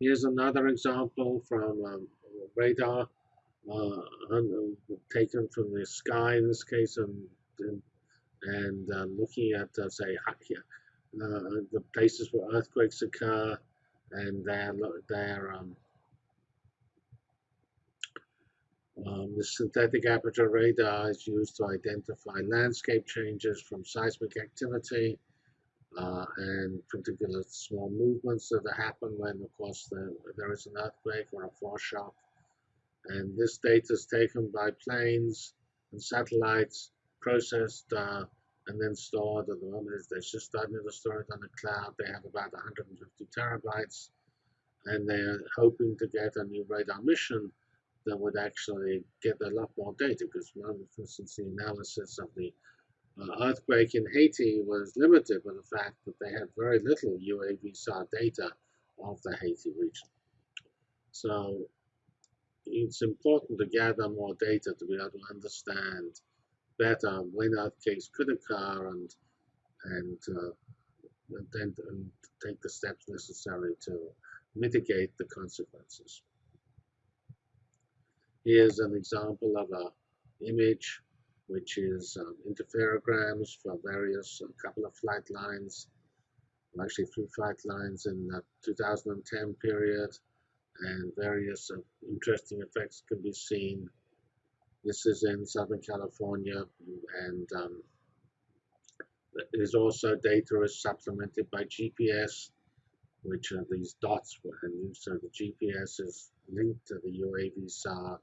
Here's another example from um, radar uh, taken from the sky in this case, and and, um, looking at uh, say uh, the places where earthquakes occur, and their their um, um, the synthetic aperture radar is used to identify landscape changes from seismic activity uh, and particular small movements that happen when, of course, the, there is an earthquake or a foreshock. And this data is taken by planes and satellites, processed uh, and then stored. At the moment, they're just starting to store it on the cloud. They have about 150 terabytes, and they're hoping to get a new radar mission that would actually get a lot more data. Because, for instance, the analysis of the uh, earthquake in Haiti was limited by the fact that they had very little UAVSAR data of the Haiti region. So it's important to gather more data to be able to understand better when earthquakes could occur and and, uh, and then and take the steps necessary to mitigate the consequences. Here's an example of a image which is um, interferograms for various a couple of flight lines, actually three flight lines in the 2010 period, and various uh, interesting effects can be seen. This is in Southern California, and um, there's also data is supplemented by GPS, which are these dots, and so the GPS is linked to the UAVSAR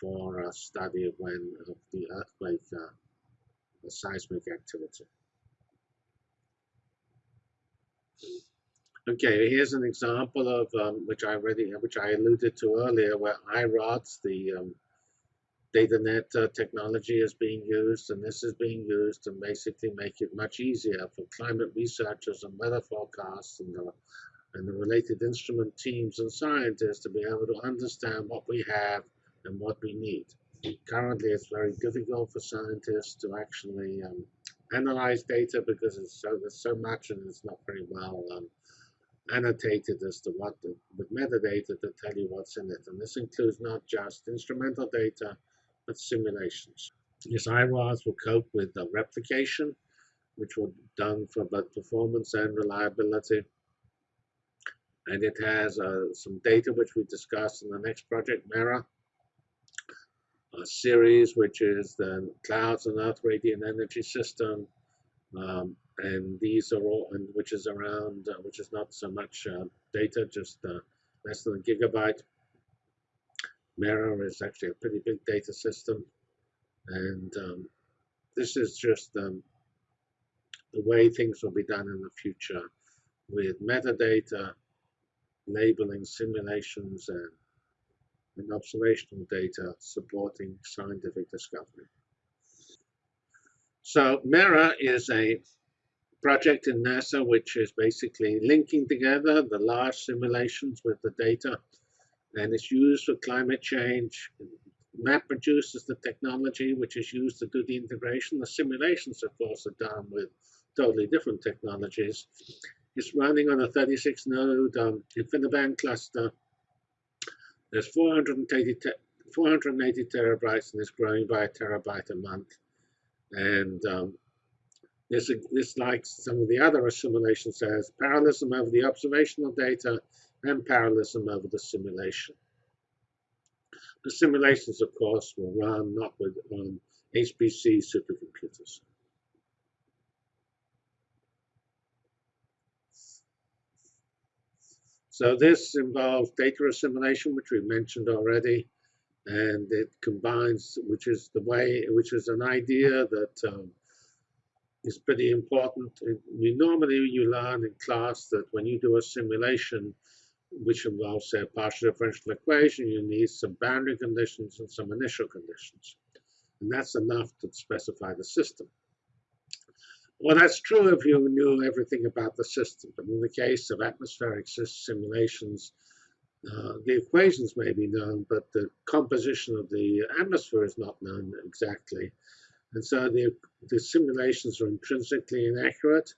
for a study when of the earthquake uh, the seismic activity. Okay, here's an example of um, which I already which I alluded to earlier, where IRODS, the um, DataNet uh, technology, is being used, and this is being used to basically make it much easier for climate researchers and weather forecasts and the and the related instrument teams and scientists to be able to understand what we have and what we need. Currently, it's very difficult for scientists to actually um, analyze data because it's so there's so much and it's not very well um, annotated as to what the, with metadata to tell you what's in it. And this includes not just instrumental data, but simulations. Yes, IRODS will cope with the replication, which will be done for both performance and reliability. And it has uh, some data which we discussed in the next project, MERRA, CERES, which is the Clouds and Earth Radiant Energy System. Um, and these are all, and which is around, uh, which is not so much uh, data, just uh, less than a gigabyte. MERRA is actually a pretty big data system. And um, this is just um, the way things will be done in the future with metadata, labeling simulations, and and observational data supporting scientific discovery. So MERRA is a project in NASA which is basically linking together the large simulations with the data and it's used for climate change. MapReduce is the technology which is used to do the integration. The simulations, of course, are done with totally different technologies. It's running on a 36 node um, InfiniBand cluster there's 480, 480 terabytes and it's growing by a terabyte a month. And um, this, this, like some of the other simulations, says parallelism over the observational data and parallelism over the simulation. The simulations, of course, will run not with um, HPC supercomputers. So this involves data assimilation, which we mentioned already, and it combines, which is the way, which is an idea that um, is pretty important. We normally you learn in class that when you do a simulation, which involves say a partial differential equation, you need some boundary conditions and some initial conditions, and that's enough to specify the system. Well, that's true if you knew everything about the system. But in the case of atmospheric simulations, uh, the equations may be known, but the composition of the atmosphere is not known exactly. And so the, the simulations are intrinsically inaccurate.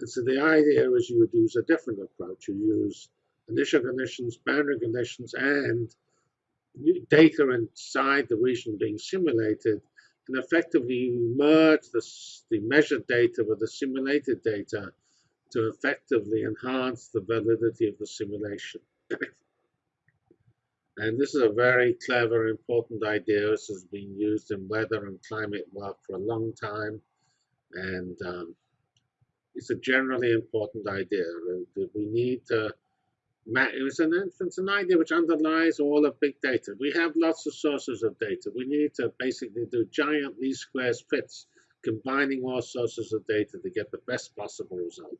And so the idea is you would use a different approach. You use initial conditions, boundary conditions, and data inside the region being simulated and effectively merge the, the measured data with the simulated data to effectively enhance the validity of the simulation. and this is a very clever, important idea. This has been used in weather and climate work for a long time. And um, it's a generally important idea. We need to it's an, it's an idea which underlies all of big data. We have lots of sources of data. We need to basically do giant least squares fits, combining all sources of data to get the best possible result.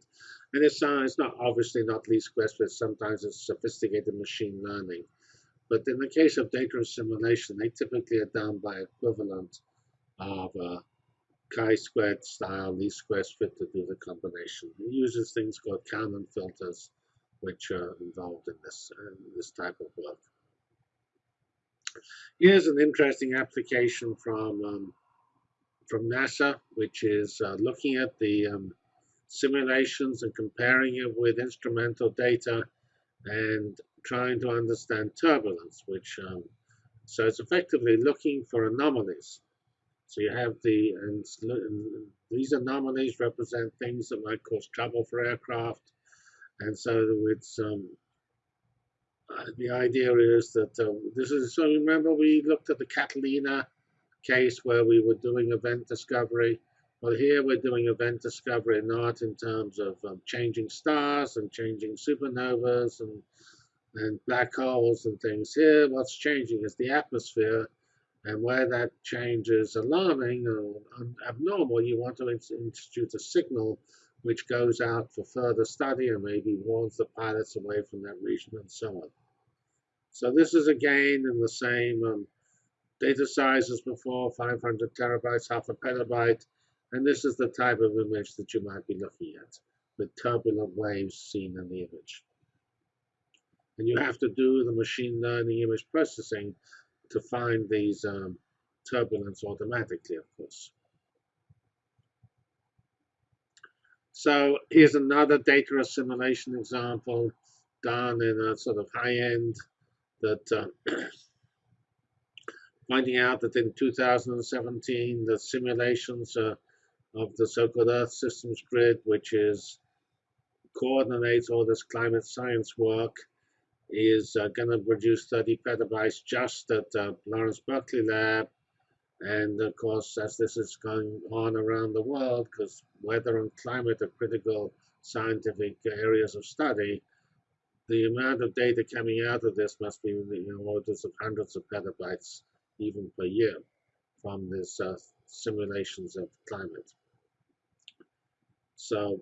And it's, uh, it's not obviously not least squares fits. Sometimes it's sophisticated machine learning. But in the case of data assimilation, they typically are done by equivalent of a chi-squared style least squares fit to do the combination. It uses things called Kalman filters which are involved in this, uh, this type of work. Here's an interesting application from, um, from NASA, which is uh, looking at the um, simulations and comparing it with instrumental data and trying to understand turbulence, which um, so it's effectively looking for anomalies. So you have the, and, these anomalies represent things that might cause trouble for aircraft. And so it's um, uh, the idea is that uh, this is so remember we looked at the Catalina case where we were doing event discovery. Well, here we're doing event discovery not in terms of um, changing stars and changing supernovas and and black holes and things. Here, what's changing is the atmosphere, and where that change is alarming or abnormal, you want to institute a signal which goes out for further study and maybe warns the pilots away from that region and so on. So this is again in the same um, data size as before, 500 terabytes, half a petabyte, and this is the type of image that you might be looking at, with turbulent waves seen in the image. And you have to do the machine learning image processing to find these um, turbulence automatically, of course. So here's another data assimilation example done in a sort of high end that uh, finding out that in 2017 the simulations uh, of the so-called Earth Systems Grid, which is coordinates all this climate science work, is uh, going to produce 30 petabytes just at uh, Lawrence Berkeley Lab and of course, as this is going on around the world, because weather and climate are critical scientific areas of study, the amount of data coming out of this must be in the orders of hundreds of petabytes even per year from these uh, simulations of climate. So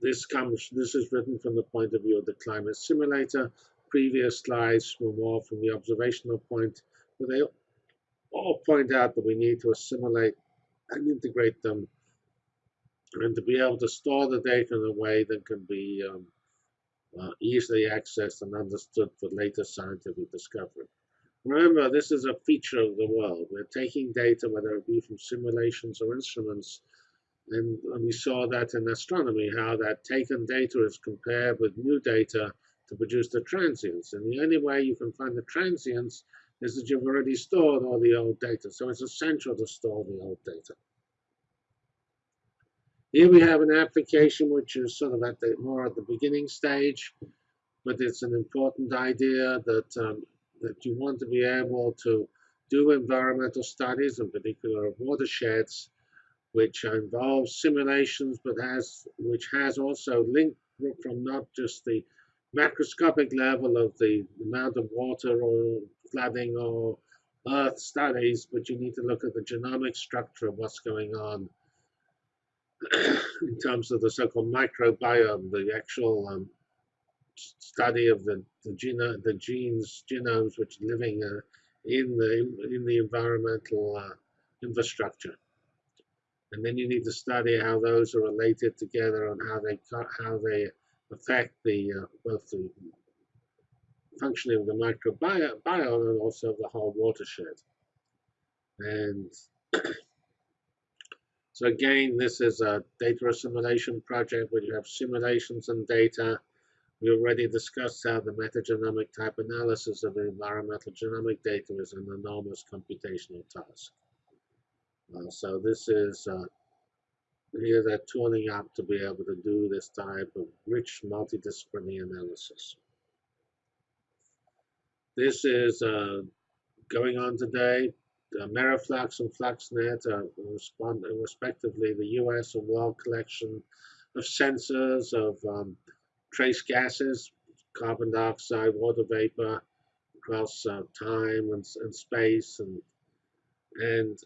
this comes, this is written from the point of view of the climate simulator. Previous slides were more from the observational point, but they all point out that we need to assimilate and integrate them and to be able to store the data in a way that can be um, uh, easily accessed and understood for later scientific discovery. Remember, this is a feature of the world. We're taking data, whether it be from simulations or instruments, and, and we saw that in astronomy, how that taken data is compared with new data to produce the transients. And the only way you can find the transients is that you've already stored all the old data. So it's essential to store the old data. Here we have an application which is sort of at the more at the beginning stage, but it's an important idea that um, that you want to be able to do environmental studies, in particular of watersheds, which involves simulations, but has which has also linked from not just the macroscopic level of the amount of water or flooding or earth studies, but you need to look at the genomic structure of what's going on in terms of the so-called microbiome, the actual um, study of the the, geno the genes, genomes, which are living uh, in the in the environmental uh, infrastructure. And then you need to study how those are related together and how they how they affect the uh, both the functioning of the microbiome and also of the whole watershed. And so again, this is a data assimilation project where you have simulations and data We already discussed how the metagenomic type analysis of environmental genomic data is an enormous computational task. Uh, so this is uh, here they're tooling up to be able to do this type of rich multidisciplinary analysis. This is uh, going on today. AmeriFlux and FluxNet are respectively the US and world collection of sensors of um, trace gases, carbon dioxide, water vapor across uh, time and, and space, and and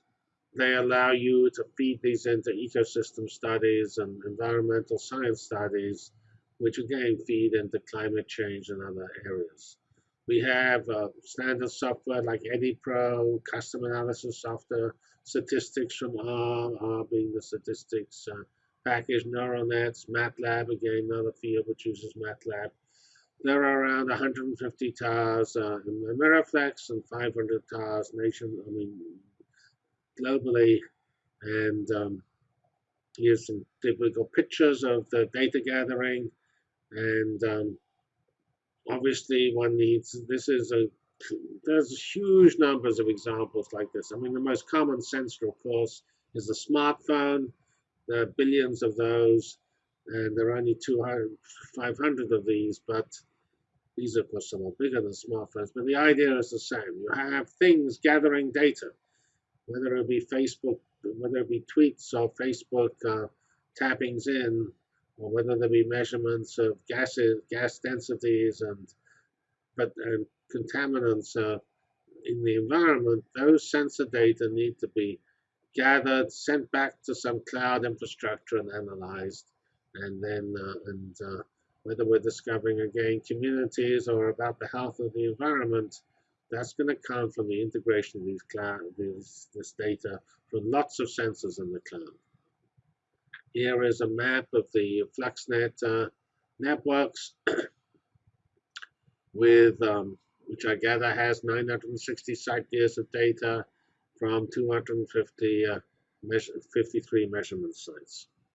they allow you to feed these into ecosystem studies and environmental science studies, which again feed into climate change and other areas. We have uh, standard software like EddyPro, custom analysis software, statistics from R, being the statistics uh, package, neural nets, MATLAB, again, another field which uses MATLAB. There are around 150 TARs uh, in AmeriFlux and 500 TARs nation, I mean, globally. And um, here's some typical pictures of the data gathering. And um, obviously one needs, this is a, there's huge numbers of examples like this. I mean, the most common sensor, of course, is the smartphone. There are billions of those, and there are only 200, 500 of these, but these are, of course, somewhat bigger than smartphones. But the idea is the same. You have things gathering data, whether it be Facebook, whether it be tweets or Facebook uh, tappings in, or whether there be measurements of gases, gas densities, and but and contaminants uh, in the environment, those sensor data need to be gathered, sent back to some cloud infrastructure, and analyzed, and then uh, and uh, whether we're discovering again communities or about the health of the environment, that's going to come from the integration of these cloud, these, this data from lots of sensors in the cloud. Here is a map of the FluxNet uh, networks with, um, which I gather has 960 site years of data from 250, uh, measure, 53 measurement sites.